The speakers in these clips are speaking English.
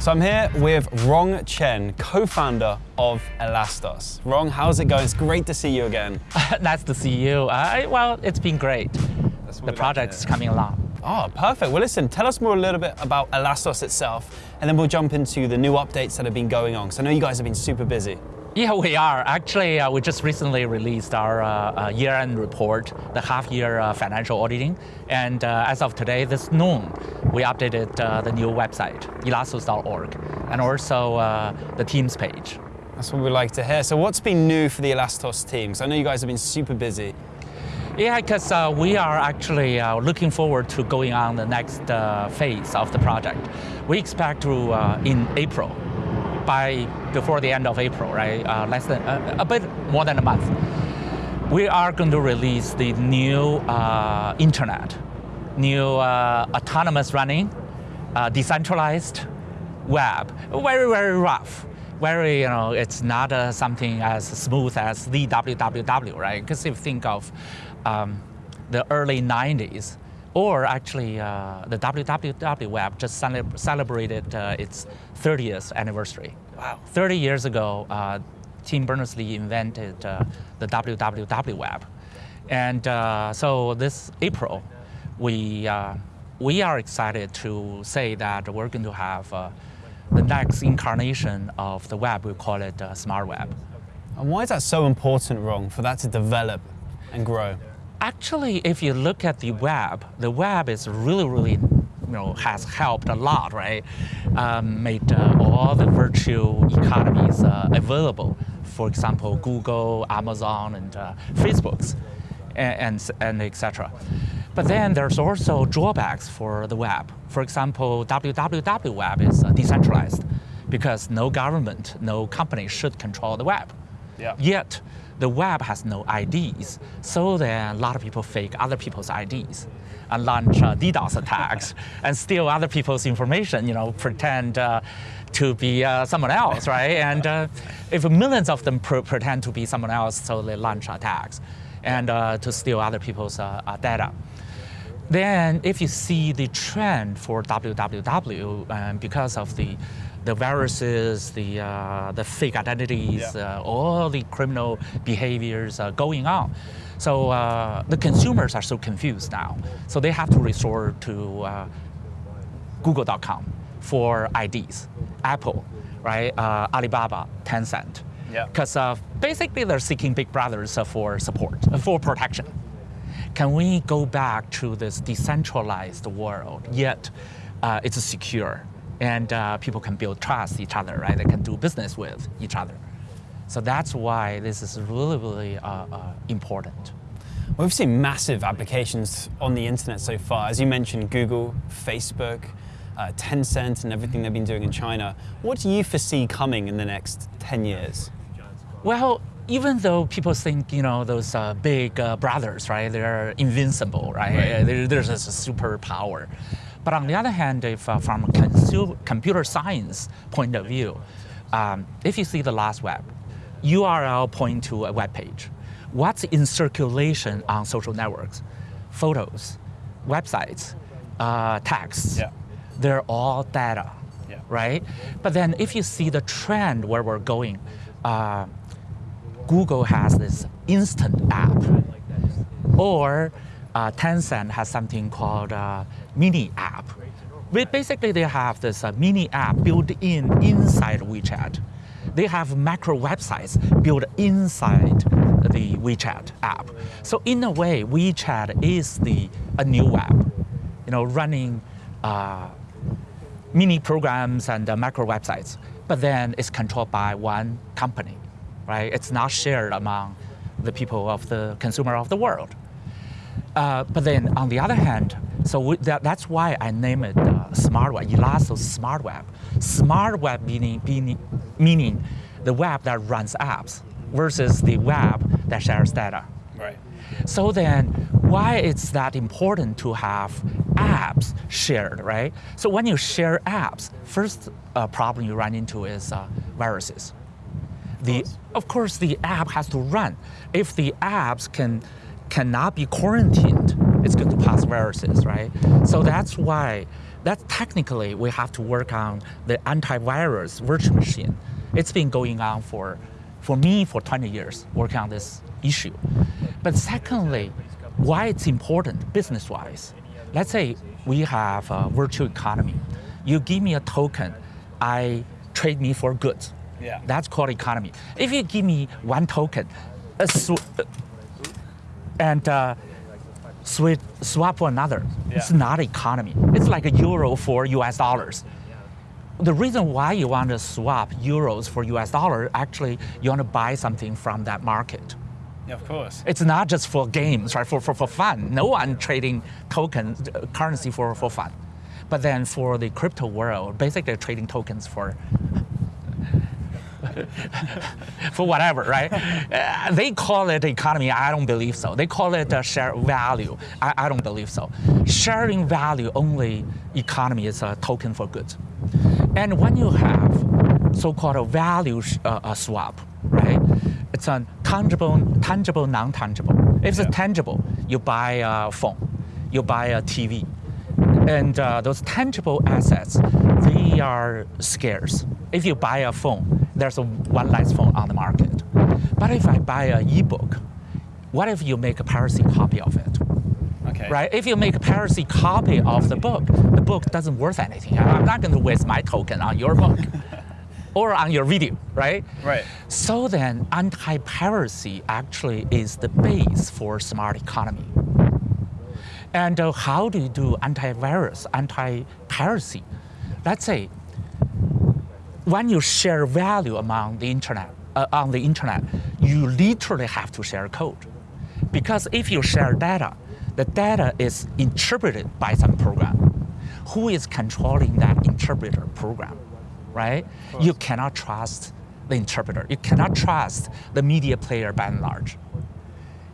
So I'm here with Rong Chen, co-founder of Elastos. Rong, how's it going? It's great to see you again. nice to see you. Uh, well, it's been great. The project is coming along. Oh, perfect. Well, listen, tell us more a little bit about Elastos itself, and then we'll jump into the new updates that have been going on. So I know you guys have been super busy. Yeah, we are. Actually, uh, we just recently released our uh, uh, year-end report, the half-year uh, financial auditing. And uh, as of today, this noon, we updated uh, the new website, elastos.org, and also the Teams page. That's what we like to hear. So what's been new for the Elastos team? I know you guys have been super busy. Yeah, because we are actually looking forward to going on the next phase of the project. We expect to, in April, by before the end of April, right? Uh, less than uh, a bit more than a month. We are going to release the new uh, internet, new uh, autonomous running, uh, decentralized web. Very very rough. Very you know it's not uh, something as smooth as the www, right? Because if you think of um, the early 90s, or actually, uh, the WWW Web just celebrated uh, its 30th anniversary. Wow. 30 years ago, uh, Tim Berners-Lee invented uh, the WWW Web. And uh, so this April, we, uh, we are excited to say that we're going to have the next incarnation of the web, we call it Smart Web. And why is that so important, Rong, for that to develop and grow? Actually, if you look at the web, the web is really, really, you know, has helped a lot, right? Um, made uh, all the virtual economies uh, available. For example, Google, Amazon, and uh, Facebook's, and, and, and etc. But then there's also drawbacks for the web. For example, www web is decentralized because no government, no company should control the web. Yeah. Yet, the web has no IDs, so then a lot of people fake other people's IDs and launch uh, DDoS attacks and steal other people's information, you know, pretend uh, to be uh, someone else, right? And uh, if millions of them pr pretend to be someone else, so they launch attacks and uh, to steal other people's uh, data. Then if you see the trend for www, because of the the viruses, the, uh, the fake identities, yeah. uh, all the criminal behaviors uh, going on. So uh, the consumers are so confused now. So they have to resort to uh, Google.com for IDs, Apple, right, uh, Alibaba, Tencent. Because basically they're seeking big brothers for support, for protection. Can we go back to this decentralized world, yet it's secure, and uh, people can build trust each other, right? They can do business with each other. So that's why this is really, really uh, uh, important. We've seen massive applications on the internet so far. As you mentioned, Google, Facebook, uh, Tencent, and everything they've been doing in China. What do you foresee coming in the next 10 years? Well, even though people think, you know, those uh, big uh, brothers, right, they're invincible, right? right. They're, there's a superpower. But on the other hand, if uh, from a computer science point of view, um, if you see the last web, URL point to a web page. What's in circulation on social networks? Photos, websites, uh, texts. Yeah. They're all data, yeah. right? But then if you see the trend where we're going, uh, Google has this instant app, or uh, Tencent has something called uh, Mini App. Basically, they have this uh, mini app built in inside WeChat. They have macro websites built inside the WeChat app. So in a way, WeChat is the a new web, you know, running uh, mini programs and uh, macro websites. But then it's controlled by one company, right? It's not shared among the people of the consumer of the world. Uh, but then on the other hand, so we, that, that's why I name it uh, Smart Web, Elastos Smart Web. Smart Web meaning, meaning, meaning the web that runs apps versus the web that shares data. Right. So then, why it's that important to have apps shared, right? So when you share apps, first uh, problem you run into is uh, viruses. The, of course, the app has to run. If the apps can cannot be quarantined, it's going to pass viruses, right? So that's why That technically we have to work on the antivirus virtual machine. It's been going on for, for me for 20 years working on this issue. But secondly, why it's important business-wise. Let's say we have a virtual economy. You give me a token, I trade me for goods. Yeah. That's called economy. If you give me one token, a sw- and uh, swap for another, it's not economy. It's like a euro for US dollars. The reason why you want to swap euros for US dollar, actually, you want to buy something from that market. Yeah, of course. It's not just for games, right? For, for, for fun. No one trading tokens, uh, currency for, for fun. But then for the crypto world, basically trading tokens for for whatever, right? Uh, they call it economy. I don't believe so. They call it uh, share value. I, I don't believe so. Sharing value only economy is a token for goods. And when you have so-called a value uh, uh, swap, right? It's a tangible, tangible, non-tangible. If Yeah. it's tangible, you buy a phone, you buy a TV, and uh, those tangible assets, they are scarce. If you buy a phone, there's a one less phone on the market. But if I buy an ebook, what if you make a piracy copy of it? Okay. Right? If you make a piracy copy of the book, the book doesn't worth anything. I'm not going to waste my token on your book or on your video, right? Right. So then, anti-piracy actually is the base for smart economy. And uh, how do you do antivirus, anti-piracy? Let's say when you share value among the internet, uh, on the internet, you literally have to share code. Because if you share data, the data is interpreted by some program. Who is controlling that interpreter program, right? You cannot trust the interpreter. You cannot trust the media player by and large.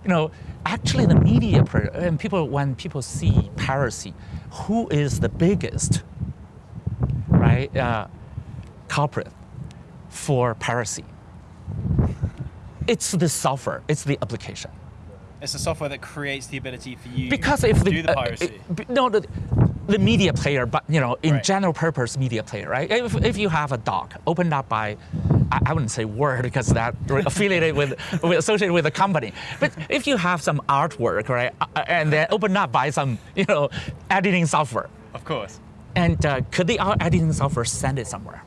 You know, actually the media player, and people, when people see piracy, who is the biggest, right, uh, culprit for piracy? It's the software, it's the application. It's the software that creates the ability for you because if to the, do the uh, piracy. uh, b- no the, the media player but you know in Right. general purpose media player right if, if you have a doc opened up by I, I wouldn't say word because that affiliated with, with associated with a company but if you have some artwork right uh, uh, and then opened up by some you know editing software of course. and uh, could the editing software send it somewhere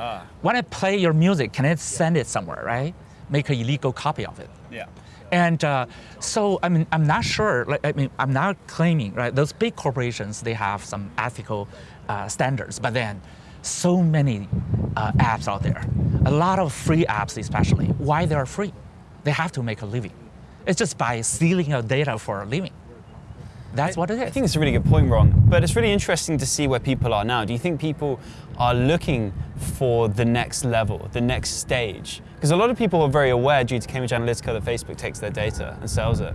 Ah. when I play your music can I send it somewhere right make an illegal copy of it Yeah. and uh, so, I mean, I'm not sure. Like, I mean, I'm not claiming, right? Those big corporations, they have some ethical uh, standards, but then so many uh, apps out there, a lot of free apps, especially. Why they are free? They have to make a living. It's just by stealing your data for a living. That's what it I think it's a really good point, Ron. But it's really interesting to see where people are now. Do you think people are looking for the next level, the next stage? Because a lot of people are very aware due to Cambridge Analytica that Facebook takes their data and sells it.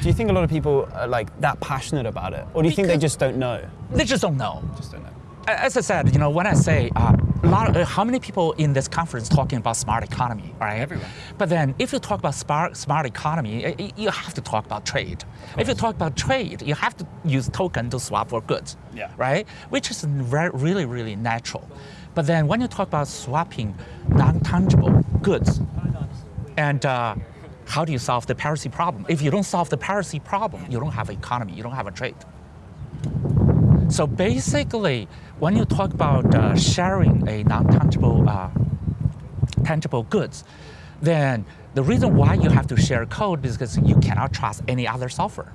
Do you think a lot of people are like that passionate about it? Or do you think they just don't know? They just don't know. Just don't know. As I said, you know, when I say uh, lot, of, uh, how many people in this conference talking about smart economy, right? Everyone. But then, if you talk about smart smart economy, uh, you have to talk about trade. If you talk about trade, you have to use token to swap for goods, Yeah. right? Which is re- really, really natural. But then, when you talk about swapping non-tangible goods, and uh, how do you solve the piracy problem? If you don't solve the piracy problem, you don't have economy, you don't have a trade. So basically, when you talk about uh, sharing a non-tangible uh, tangible goods, then the reason why you have to share code is because you cannot trust any other software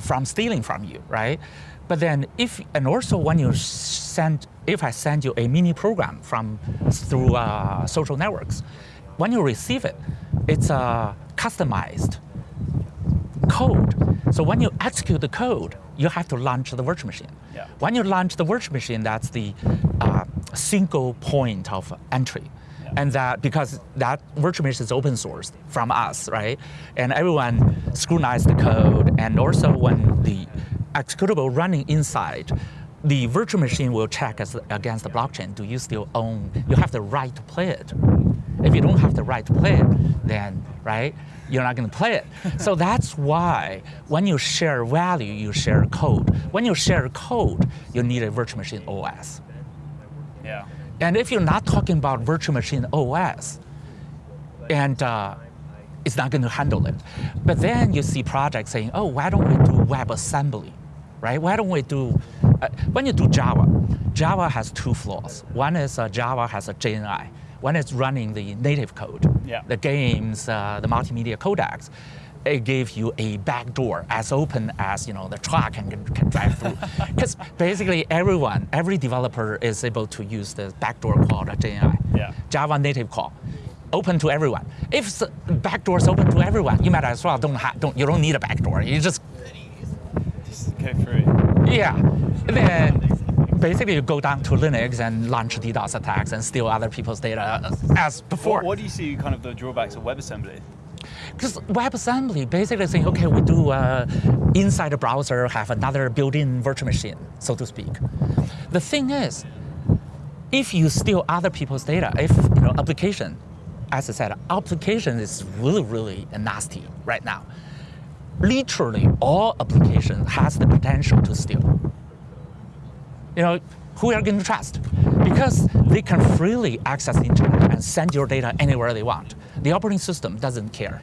from stealing from you, right? But then if and also when you send, if I send you a mini program from through uh, social networks, when you receive it, it's a customized code. So when you execute the code, you have to launch the virtual machine. Yeah. When you launch the virtual machine, that's the uh, single point of entry. And that because that virtual machine is open source from us, right? And everyone scrutinize the code, and also when the executable running inside, the virtual machine will check as, against the blockchain. Do you still own? You have the right to play it. If you don't have the right to play it, then right, you're not going to play it. so that's why when you share value, you share code. When you share code, you need a virtual machine OS. Yeah. And if you're not talking about virtual machine OS, and uh, it's not going to handle it. But then you see projects saying, oh, why don't we do WebAssembly, right? Why don't we do, when you do Java, Java has two flaws. One is uh, Java has a JNI. One is running the native code, Yeah. the games, uh, the multimedia codecs. It gives you a backdoor as open as you know the truck can, can drive through. Because basically everyone, every developer is able to use the backdoor called a JNI. Yeah. Java native call, open to everyone. If the backdoor is open to everyone, you might as well don't have, don't, you don't need a backdoor. You just, Just go through. Yeah. Then basically you go down to Linux and launch DDoS attacks and steal other people's data as before. What, what do you see kind of the drawbacks of WebAssembly? Because WebAssembly basically saying, okay, we do uh, inside the browser have another built-in virtual machine, so to speak. The thing is, if you steal other people's data, if you know application, as I said, application is really, really nasty right now. Literally, all application has the potential to steal. You know, who are you going to trust? Because they can freely access the internet and send your data anywhere they want. The operating system doesn't care,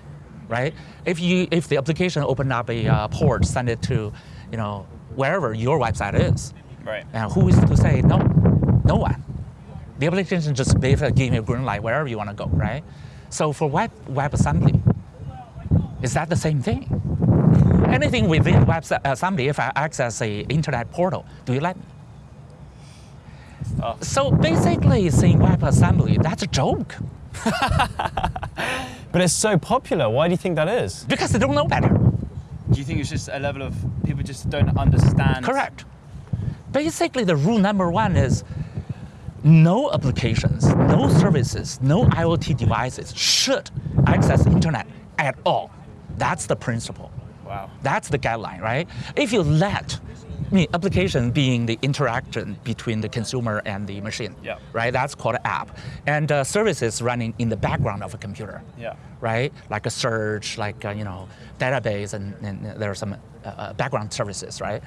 right? If you if the application open up a uh, port, send it to, you know, wherever your website is, Right. and who is to say no? No one. The application just basically give you a green light wherever you want to go, right? So for web WebAssembly, is that the same thing? Anything within WebAssembly, uh, if I access a internet portal, do you let me? Oh. So basically, saying WebAssembly, that's a joke But it's so popular. Why do you think that is? because they don't know better. Do you think it's just a level of people just don't understand? Correct. Basically, the rule number one is no applications, no services, no IoT devices should access internet at all. That's the principle. Wow. That's the guideline, right? If you let, I mean, application being the interaction between the consumer and the machine, Yeah. right? That's called an app. And uh, services running in the background of a computer Yeah. right? Like a search, like uh, you know, database, and, and there are some uh, uh, background services, right?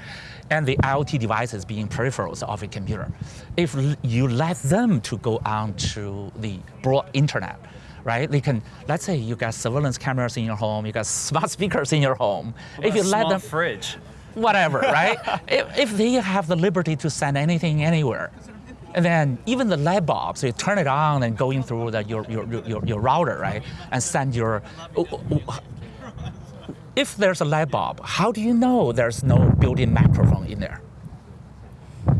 And the IoT devices being peripherals of a computer. If you let them to go on to the broad internet, right? They can, let's say you got surveillance cameras in your home, you got smart speakers in your home. if you let them, fridge. whatever, right? if, if they have the liberty to send anything anywhere, and then even the light bulbs, you turn it on and going through the, your, your, your, your router, right? And send your. If there's a light bulb, how do you know there's no built-in microphone in there?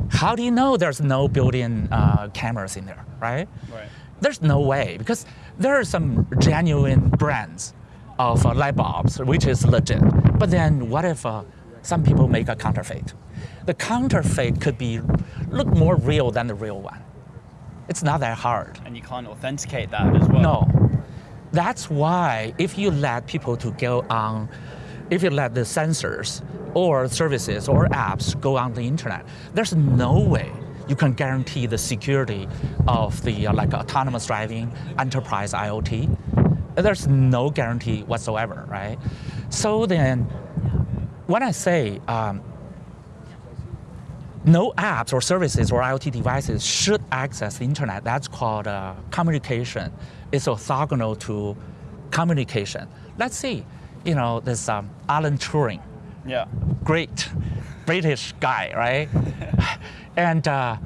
How do you know there's no built-in uh, cameras in there, right? Right. There's no way because there are some genuine brands of uh, light bulbs, which is legit. But then what if uh, some people make a counterfeit? The counterfeit could be look more real than the real one. It's not that hard. And you can't authenticate that as well. No. That's why if you let people to go on, if you let the sensors or services or apps go on the internet, there's no way you can guarantee the security of the uh, like autonomous driving, enterprise IoT. There's no guarantee whatsoever, right? So then, when I say um, no apps or services or IoT devices should access the internet. That's called uh, communication. It's orthogonal to communication. Let's see, you know, this um, Alan Turing, Yeah. great British guy, right? and uh,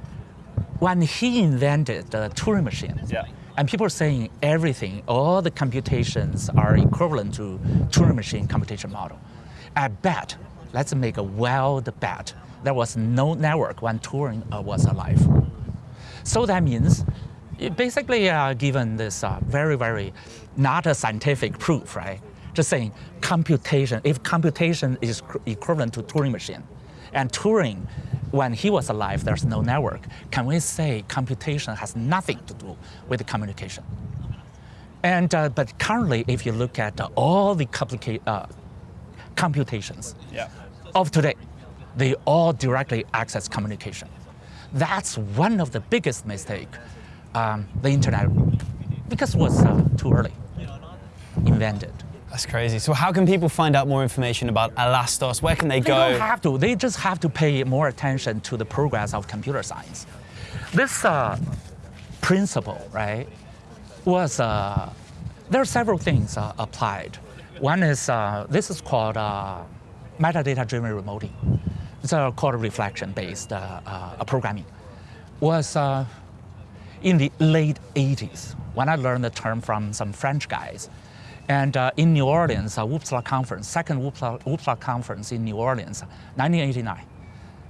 when he invented the Turing machine, Yeah. and people are saying everything, all the computations are equivalent to Turing machine computation model. I bet, let's make a wild bet, there was no network when Turing uh, was alive. So that means, basically uh, given this uh, very, very, not a scientific proof, right? Just saying computation, if computation is equivalent to Turing machine, and Turing, when he was alive, there's no network, can we say computation has nothing to do with communication? And, uh, but currently, if you look at uh, all the uh, computations Yeah. of today, they all directly access communication. That's one of the biggest mistake um, the internet, because it was uh, too early invented. That's crazy. So how can people find out more information about Elastos? Where can they, They go? don't have to. They just have to pay more attention to the progress of computer science. This uh, principle, right, was uh, there are several things uh, applied. One is uh, this is called uh, metadata-driven remoting. It's uh, called reflection-based uh, uh, programming. Was uh, in the late 80s when I learned the term from some French guys. And uh, in New Orleans, a OOPSLA conference, second OOPSLA conference in New Orleans, 1989.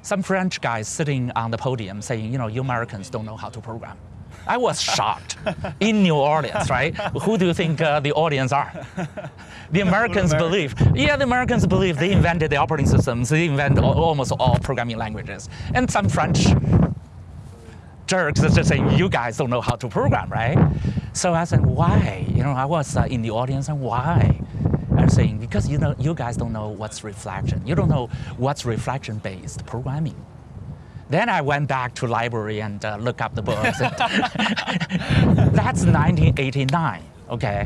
Some French guys sitting on the podium saying, you know, you Americans don't know how to program. I was shocked in New Orleans, right? Who do you think uh, the audience are? The Americans believe, yeah, the Americans believe they invented the operating systems, they invented al- almost all programming languages. And some French jerks are just saying, you guys don't know how to program, right? So I said, why? You know, I was uh, in the audience and why? I'm saying, because you know, you guys don't know what's reflection. You don't know what's reflection-based programming. Then I went back to library and uh, look up the books. That's 1989, okay?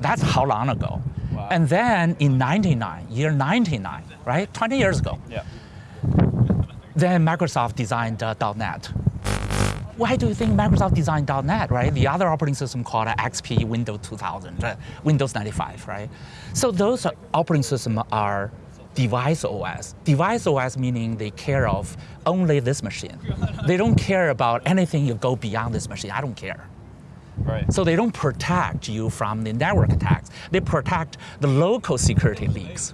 That's how long ago. Wow. And then in 99, year 99, right? 20 years ago, Yeah. then Microsoft designed uh, .NET. Why do you think Microsoft designed .NET, right? The other operating system called XP, Windows 2000, uh, Windows 95, right? So those operating systems are device OS. Device OS meaning they care of only this machine. They don't care about anything you go beyond this machine. I don't care. Right. So they don't protect you from the network attacks. They protect the local security leaks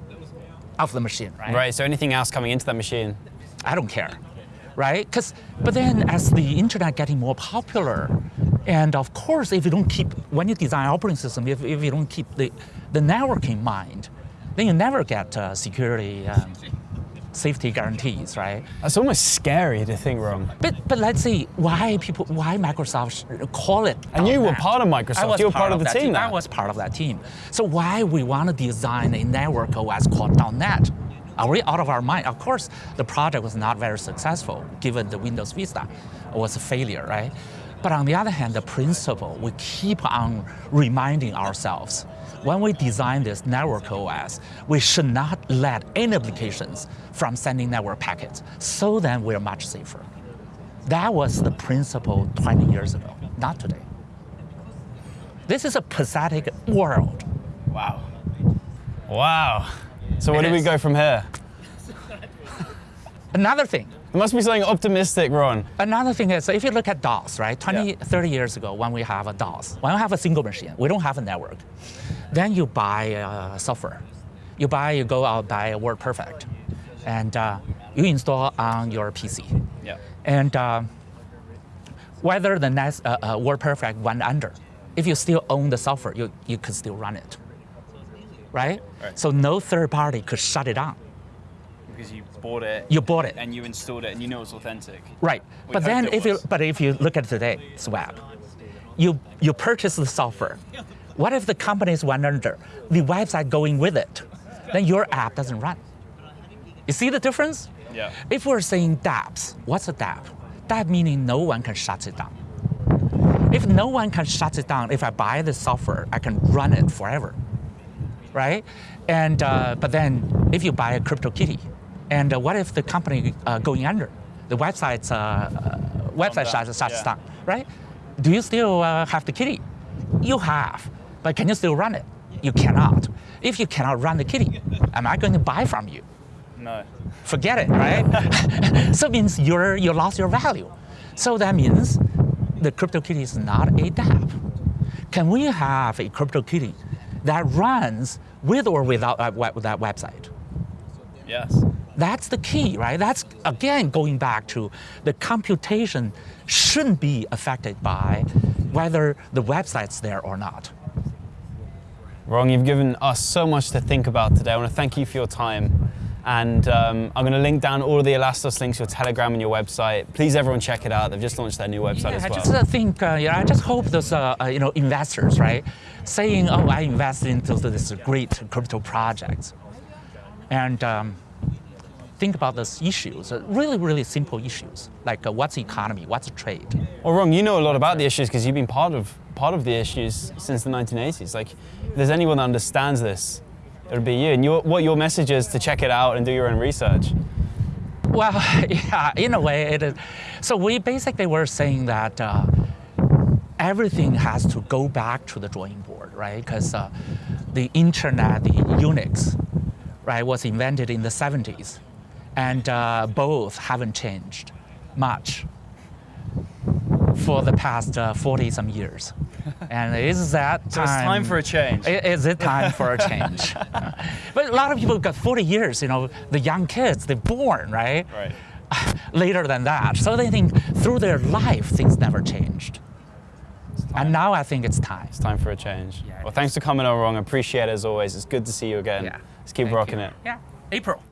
of the machine, right? Right. So anything else coming into that machine? I don't care, right? 'Cause- but then as the internet getting more popular, and of course, if you don't keep, when you design operating system, if, if you don't keep the, the network in mind, then you never get uh, security um, safety guarantees, right? That's almost scary to think wrong. But, but let's see why people, why Microsoft call it. And you were .NET. part of Microsoft. You were part of the that team I was part of that team. So why we want to design a network OS called .NET? Are we out of our mind? Of course, the project was not very successful given the Windows Vista was a failure, right? But on the other hand, the principle, we keep on reminding ourselves when we design this network OS, we should not let any applications from sending network packets. So then we're much safer. That was the principle 20 years ago, not today. This is a pathetic world. Wow. Wow. So where It do we go from here? Another thing, It must be something optimistic, Ron. another thing is if you look at DOS, right? 20, Yeah. 30 years ago, when we have a DOS, when we have a single machine, we don't have a network. Then you buy uh, software. You buy, you go out buy WordPerfect, and uh, you install on your PC. Yeah. And uh, whether the next uh, uh, WordPerfect went under, if you still own the software, you, you could still run it. Right? Right. So no third party could shut it down. Because you bought it. You bought it. And you installed it, and you know it's authentic. Right. We but then if you but if you look at today's web, you you purchase the software. What if the companies went under, the website going with it? Then your app doesn't run. You see the difference? Yeah. If we're saying dApps, what's a dApp? dApp meaning no one can shut it down. If no one can shut it down, if I buy the software, I can run it forever, right? And uh, but then if you buy a CryptoKitty, and uh, what if the company uh, going under, the website's website shuts, shuts yeah. down, right? Do you still uh, have the kitty? You have, but can you still run it? You cannot. If you cannot run the kitty, am I going to buy from you? No. forget it, right? so it means you're, you lost your value. So that means the CryptoKitty is not a dApp. Can we have a CryptoKitty that runs with or without that, web, that website? Yes. That's the key, right? That's again going back to the computation shouldn't be affected by whether the website's there or not. Ron, you've given us so much to think about today. I want to thank you for your time. And um, I'm going to link down all of the Elastos links, your Telegram and your website. Please, everyone, check it out. They've just launched their new website Yeah, as well. I just uh, think, uh, you know, I just hope those, uh, uh, you know, investors, right, saying, oh, I invested into this great crypto project. And um, think about those issues, uh, really, really simple issues, like uh, what's economy, what's trade. Well, Rong, you know a lot about the issues because you've been part of part of the issues since the 1980s. Like, if there's anyone that understands this, it would be you. And your, what your message is to check it out and do your own research. Well, yeah, in a way it is. So we basically were saying that uh, everything has to go back to the drawing board, right? Because uh, the internet, the Unix, right, was invented in the 70s, and uh, both haven't changed much for the past uh, 40 some years. and is that time? So it's time for a change. Is it time for a change? but a lot of people got 40 years, you know, the young kids, they're born, right? Right. Later than that. So they think through their life, things never changed. And now I think it's time. It's time for a change. Yeah, well, thanks for coming on, Rong. I appreciate it as always. It's good to see you again. Yeah. Let's keep Thank rocking you. it. Yeah. April.